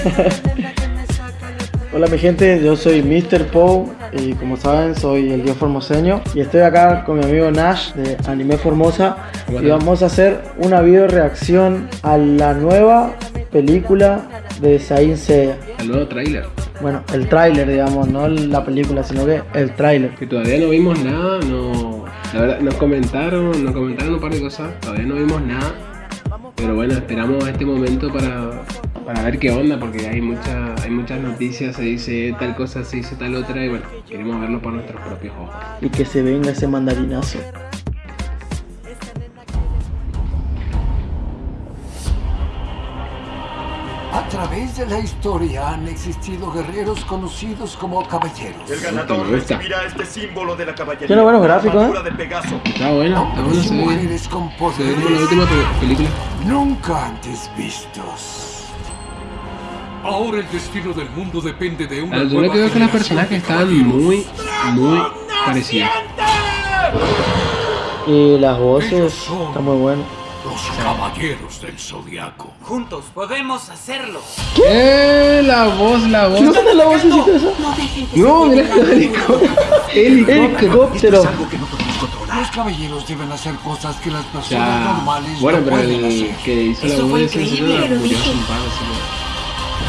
Hola mi gente, yo soy Mr. Poe y como saben soy el dios formoseño y estoy acá con mi amigo Nash de Anime Formosa y vamos a hacer una video reacción a la nueva película de Saint Seiya. El nuevo tráiler. Bueno, el tráiler digamos, no la película, sino que el tráiler. Que todavía no vimos nada, no... La verdad, nos comentaron, nos comentaron un par de cosas, todavía no vimos nada. Pero bueno, esperamos este momento para, para ver qué onda, porque hay, mucha, hay muchas noticias, se dice tal cosa, se dice tal otra, y bueno, queremos verlo por nuestros propios ojos. Y que se venga ese mandarinazo. A través de la historia han existido guerreros conocidos como caballeros. El ganador recibirá este símbolo de la caballería. Tiene buenos gráficos, ¿eh? de Pegaso. Está bueno, está bueno, se ve, se ve como la última pe- película. nunca antes vistos. Ahora el destino del mundo depende de una Yo lo que veo es que las personajes están muy, muy parecidas. Y las voces están muy buenas. Los caballeros del zodiaco. Juntos podemos hacerlo. ¡Eh! La voz, la voz. ¿No tenés la vocecita esa? No que mira el helicóptero. Los caballeros deben hacer cosas que las personas normales Bueno, no pero pueden el hacer. que hizo la Eso voz fue de ese increíble,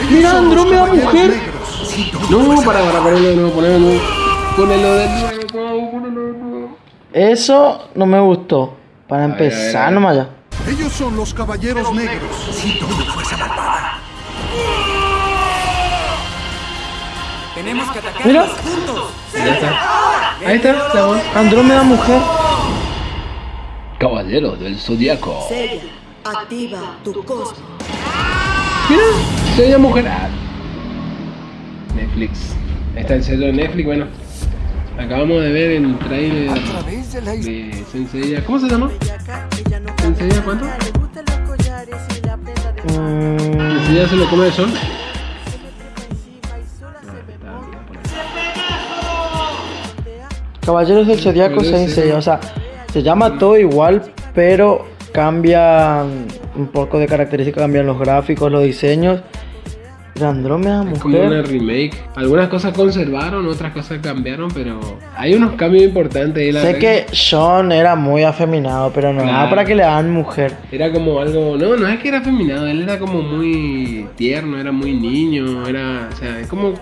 Mira, Andrómeda mujer. No, para, para ponerlo de nuevo, ponerlo de nuevo. Ponelo de nuevo, ponelo de nuevo. Eso no me gustó. Para empezar ver. nomás ya. Ellos son los caballeros negros. Tenemos que atacarlos Mira. juntos. Ya está. Ahí está, la voz. Andrómeda mujer. Caballero del Zodíaco. Sella, activa tu cosmo. Mira, llama mujer. Netflix. Está el sello de Netflix, bueno. Acabamos de ver el trailer de Senseiya. ¿Cómo se llama? ¿Senseiya cuánto? Mm, ¿Senseiya se lo come de sol? Caballeros del Zodiaco. Seiya, o sea, se llama todo igual, pero cambian un poco de características, cambian los gráficos, los diseños. De Andrómeda Es como una mujer. remake. Algunas cosas conservaron, otras cosas cambiaron, pero hay unos cambios importantes ahí. la Sé que Sean era muy afeminado, pero no Claro. para que le hagan mujer. Era como algo, no, no es que era afeminado, él era como muy tierno, era muy niño, era, o sea, es como,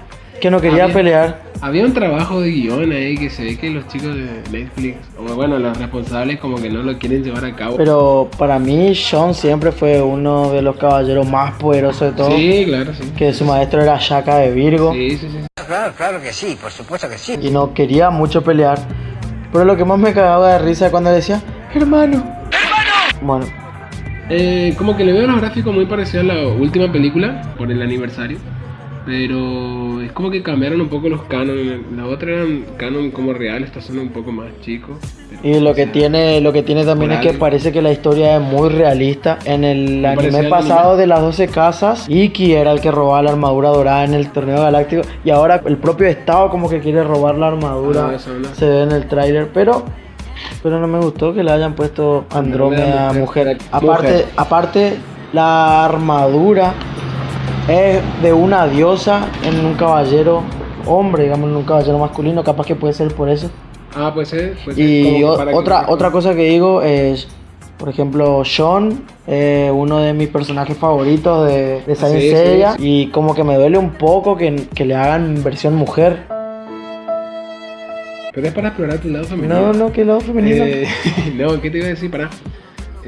Que no quería Había- pelear. había un trabajo de guion ahí que se ve que los chicos de Netflix, o bueno, los responsables como que no lo quieren llevar a cabo. Pero para mí, Sean siempre fue uno de los caballeros más poderosos de todos. sí, claro, sí. Que su maestro era Shaka de Virgo. Sí, sí, sí. Claro, claro que sí, por supuesto que sí. y no quería mucho pelear. Pero lo que más me cagaba de risa es cuando decía, hermano. Bueno, Eh, como que le veo los gráficos muy parecidos a la última película, por el aniversario. Pero es como que cambiaron un poco los cánones. La otra eran canon como real, estos son un poco más chicos. pero, y lo que tiene, lo que tiene también es que parece que la historia es muy realista. En el anime pasado de las 12 casas, Iki era el que robaba la armadura dorada en el torneo galáctico. Y ahora el propio Estado como que quiere robar la armadura. Ah, no. Se ve en el tráiler, pero pero no me gustó que le hayan puesto Andrómeda Andrómeda mujer. mujer. Aparte, Mujer. aparte la armadura es de una diosa en un caballero hombre, digamos en un caballero masculino, capaz que puede ser por eso. Ah, pues ser, Y o- que- otra otra cosa que digo es por ejemplo, Sean, eh, uno de mis personajes favoritos de, de Saint Sí, sí, Seiya, sí. y como que me duele un poco que, que le hagan versión mujer. Pero es para explorar tu lado femenino. No, no, que lado femenino. Eh, no, ¿qué te iba a decir? Para.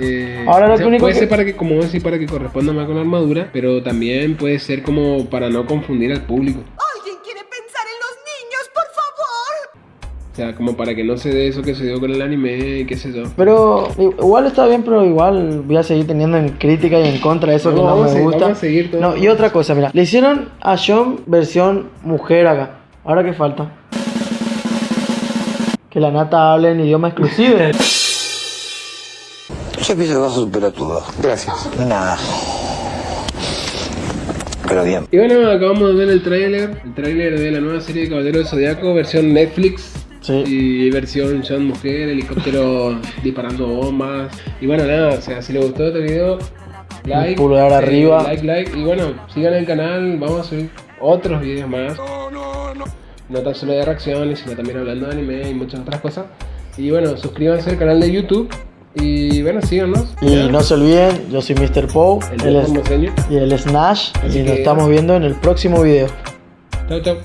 Eh, Ahora lo o sea, único puede que- ser para que, como decir, para que corresponda más con la armadura, pero también puede ser como para no confundir al público. ¿Alguien quiere pensar en los niños, por favor? O sea, como para que no se dé eso que se dio con el anime y qué sé yo. Pero igual está bien, pero igual voy a seguir teniendo en crítica y en contra eso No, que no vamos a me seguir- gusta. vamos a seguir todo. No, y otra cosa, mira, le hicieron a Sean versión mujer acá. Ahora qué falta. Que la nata hable en idioma exclusivo. Pienso que vas a superar duda. Gracias. Nada. Pero bien. Y bueno, acabamos de ver el tráiler, el tráiler de la nueva serie de Caballero del Zodiaco, versión Netflix. Sí. Y versión Sean Mujer, helicóptero disparando bombas. Y bueno, nada, o sea, si les gustó este video, like, pulgar arriba. Like, like. Y bueno, sigan el canal, vamos a subir otros videos más. No tan solo de reacciones, sino también hablando de anime y muchas otras cosas. Y bueno, suscríbanse al canal de YouTube. Y bueno, síganos. Y no se olviden, yo soy Mr. Poe El es- formoseño. y él es Nash. Así y nos estamos viendo en el próximo video. Chau, chau.